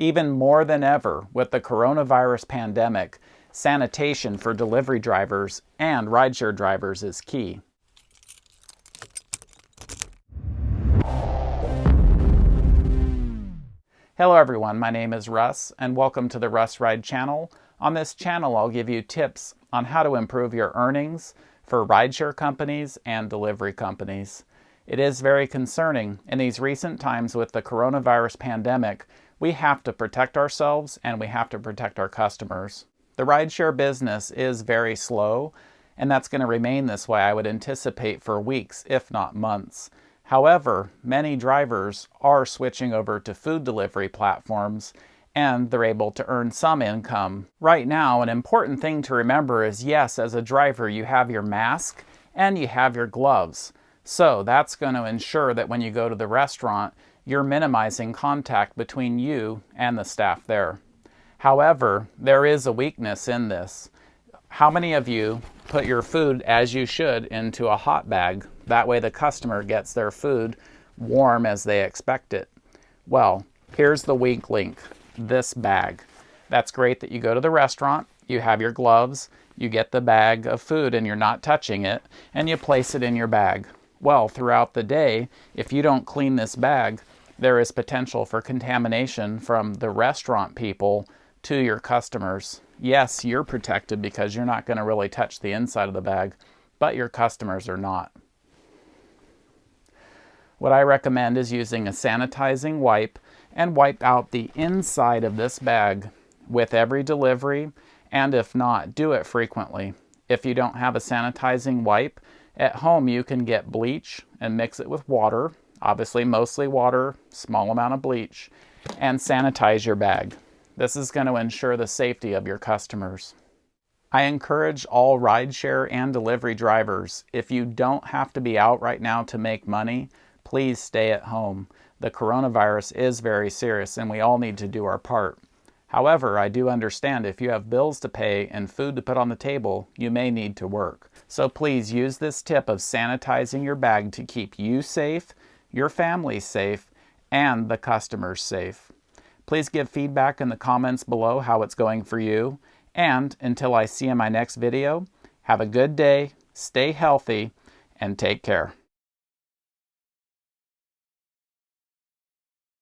Even more than ever, with the coronavirus pandemic, sanitation for delivery drivers and rideshare drivers is key. Hello everyone, my name is Russ and welcome to the Russ Ride channel. On this channel I'll give you tips on how to improve your earnings for rideshare companies and delivery companies. It is very concerning in these recent times with the coronavirus pandemic, we have to protect ourselves and we have to protect our customers. The rideshare business is very slow and that's going to remain this way I would anticipate for weeks if not months. However, many drivers are switching over to food delivery platforms and they're able to earn some income. Right now, an important thing to remember is yes, as a driver, you have your mask and you have your gloves. So that's going to ensure that when you go to the restaurant, you're minimizing contact between you and the staff there. However, there is a weakness in this. How many of you put your food, as you should, into a hot bag that way the customer gets their food warm as they expect it. Well, here's the weak link, this bag. That's great that you go to the restaurant, you have your gloves, you get the bag of food and you're not touching it, and you place it in your bag. Well, throughout the day, if you don't clean this bag, there is potential for contamination from the restaurant people to your customers. Yes, you're protected because you're not going to really touch the inside of the bag, but your customers are not. What I recommend is using a sanitizing wipe and wipe out the inside of this bag with every delivery and if not, do it frequently. If you don't have a sanitizing wipe, at home you can get bleach and mix it with water, obviously mostly water, small amount of bleach, and sanitize your bag. This is going to ensure the safety of your customers. I encourage all rideshare and delivery drivers, if you don't have to be out right now to make money, please stay at home. The coronavirus is very serious and we all need to do our part. However, I do understand if you have bills to pay and food to put on the table, you may need to work. So please use this tip of sanitizing your bag to keep you safe, your family safe, and the customers safe. Please give feedback in the comments below how it's going for you. And until I see you in my next video, have a good day, stay healthy, and take care.